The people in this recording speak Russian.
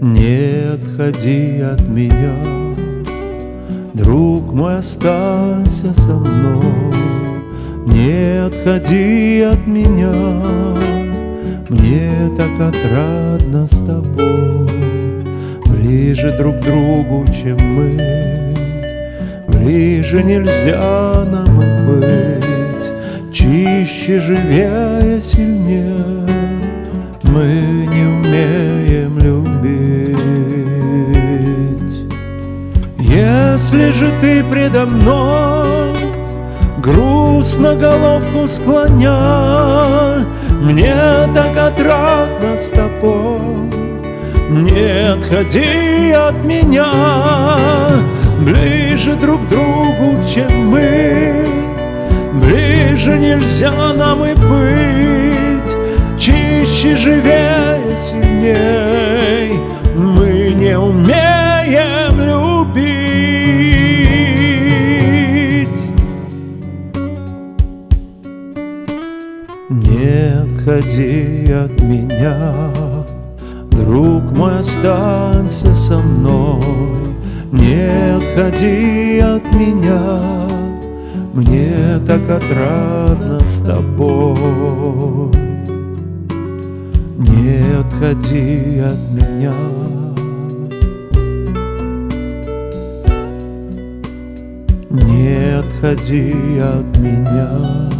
Не отходи от меня, Друг мой, останься со мной. Не отходи от меня, Мне так отрадно с тобой. Ближе друг к другу, чем мы, Ближе нельзя нам и быть, Чище, живее, сильнее Мы Если же ты предо мной Грустно головку склоня, Мне так отрадно с тобой, Не отходи от меня, Ближе друг к другу, чем мы, Ближе нельзя нам и быть, Чище, живее, сильней Не отходи от меня, Друг мой, останься со мной. Не отходи от меня, Мне так отрадно с тобой. Не отходи от меня. Не отходи от меня.